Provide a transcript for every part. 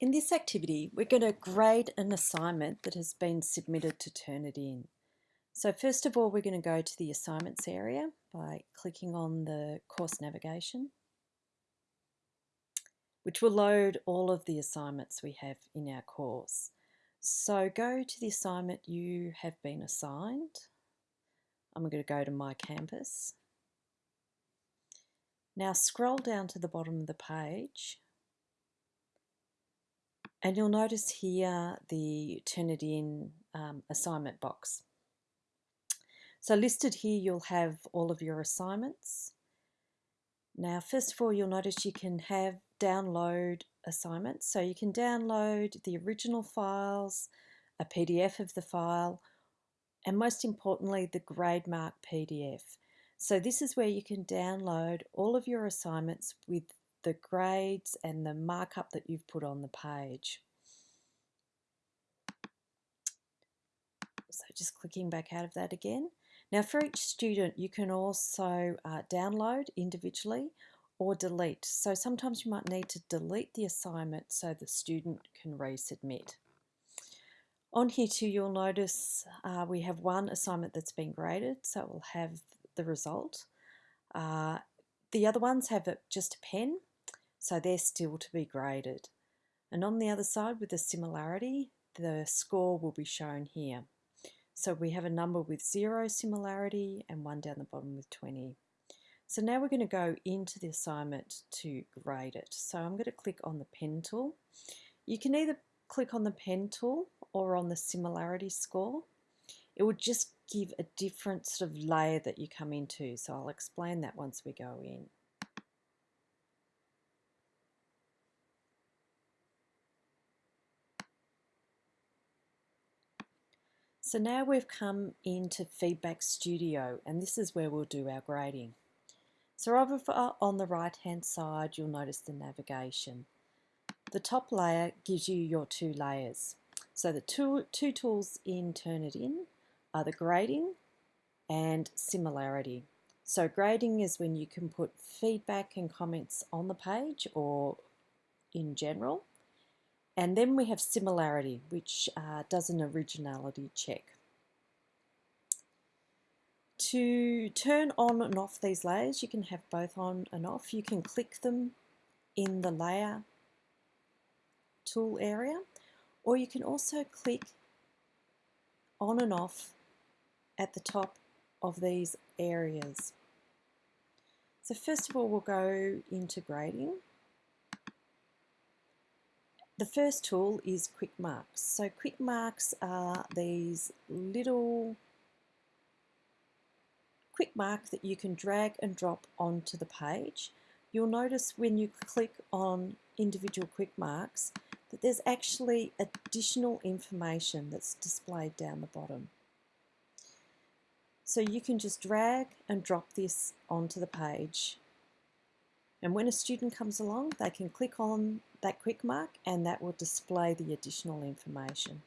In this activity, we're going to grade an assignment that has been submitted to Turnitin. So first of all, we're going to go to the assignments area by clicking on the course navigation, which will load all of the assignments we have in our course. So go to the assignment you have been assigned. I'm going to go to My Campus. Now scroll down to the bottom of the page and you'll notice here the Turnitin um, assignment box. So listed here, you'll have all of your assignments. Now, first of all, you'll notice you can have download assignments. So you can download the original files, a PDF of the file, and most importantly, the grade mark PDF. So this is where you can download all of your assignments with the grades and the markup that you've put on the page. So just clicking back out of that again. Now for each student you can also uh, download individually or delete. So sometimes you might need to delete the assignment so the student can resubmit. On here too you'll notice uh, we have one assignment that's been graded so it will have the result. Uh, the other ones have just a pen so they're still to be graded. And on the other side with the similarity, the score will be shown here. So we have a number with zero similarity and one down the bottom with 20. So now we're going to go into the assignment to grade it. So I'm going to click on the pen tool. You can either click on the pen tool or on the similarity score. It will just give a different sort of layer that you come into. So I'll explain that once we go in. So now we've come into Feedback Studio and this is where we'll do our grading. So over uh, on the right hand side you'll notice the navigation. The top layer gives you your two layers. So the two, two tools in Turnitin are the grading and similarity. So grading is when you can put feedback and comments on the page or in general. And then we have similarity, which uh, does an originality check. To turn on and off these layers, you can have both on and off. You can click them in the layer tool area, or you can also click on and off at the top of these areas. So first of all, we'll go into grading. The first tool is quick marks. So quick marks are these little quick mark that you can drag and drop onto the page. You'll notice when you click on individual quick marks that there's actually additional information that's displayed down the bottom. So you can just drag and drop this onto the page and when a student comes along, they can click on that quick mark and that will display the additional information.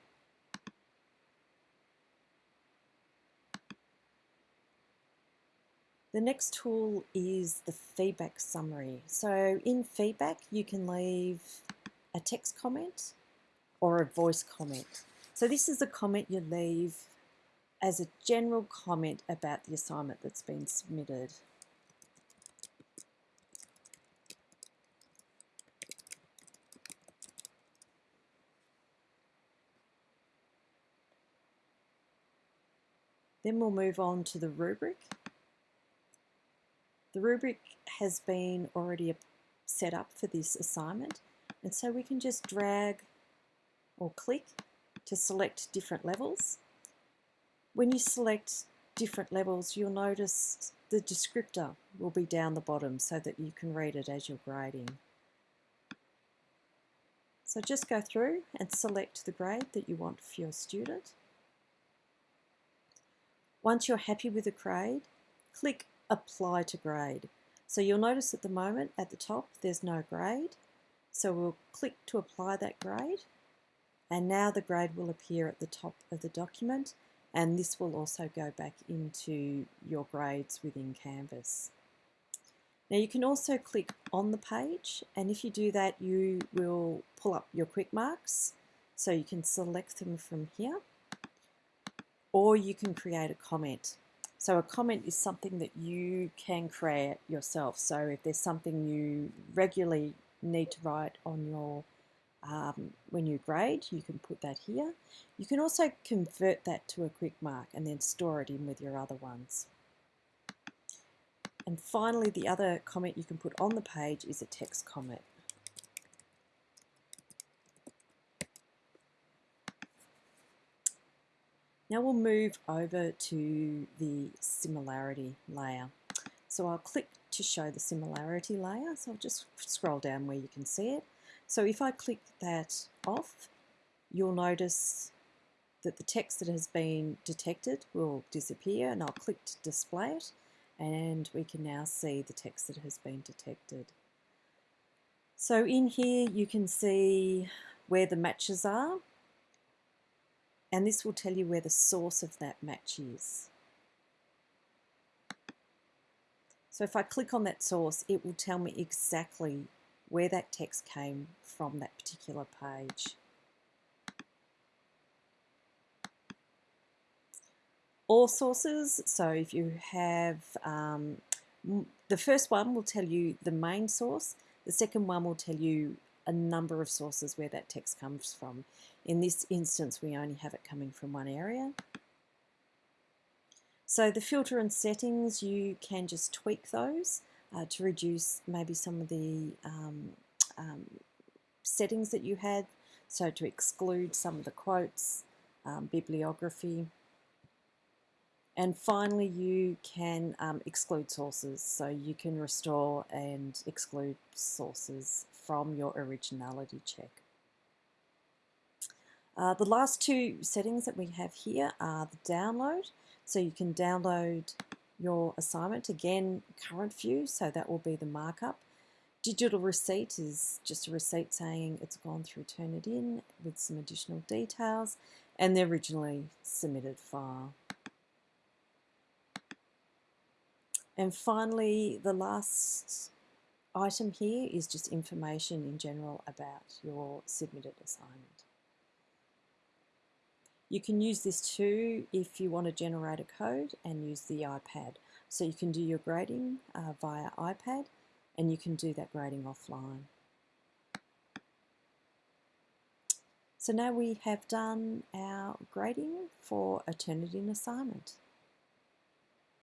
The next tool is the feedback summary. So in feedback, you can leave a text comment or a voice comment. So this is a comment you leave as a general comment about the assignment that's been submitted. Then we'll move on to the rubric. The rubric has been already set up for this assignment and so we can just drag or click to select different levels. When you select different levels you'll notice the descriptor will be down the bottom so that you can read it as you're grading. So just go through and select the grade that you want for your student. Once you're happy with the grade, click Apply to Grade. So you'll notice at the moment at the top there's no grade. So we'll click to apply that grade and now the grade will appear at the top of the document and this will also go back into your grades within Canvas. Now you can also click on the page and if you do that you will pull up your quick marks so you can select them from here or you can create a comment. So a comment is something that you can create yourself. So if there's something you regularly need to write on your um, when you grade, you can put that here. You can also convert that to a quick mark and then store it in with your other ones. And finally, the other comment you can put on the page is a text comment. Now we'll move over to the similarity layer. So I'll click to show the similarity layer. So I'll just scroll down where you can see it. So if I click that off, you'll notice that the text that has been detected will disappear and I'll click to display it and we can now see the text that has been detected. So in here you can see where the matches are and this will tell you where the source of that match is. So if I click on that source, it will tell me exactly where that text came from that particular page. All sources, so if you have, um, the first one will tell you the main source, the second one will tell you a number of sources where that text comes from. In this instance, we only have it coming from one area. So the filter and settings, you can just tweak those uh, to reduce maybe some of the um, um, settings that you had. So to exclude some of the quotes, um, bibliography. And finally, you can um, exclude sources. So you can restore and exclude sources from your originality check. Uh, the last two settings that we have here are the download. So you can download your assignment, again, current view, so that will be the markup. Digital receipt is just a receipt saying it's gone through Turnitin with some additional details and the originally submitted file. And finally, the last item here is just information in general about your submitted assignment. You can use this too if you want to generate a code and use the iPad. So you can do your grading uh, via iPad and you can do that grading offline. So now we have done our grading for a Turnitin assignment.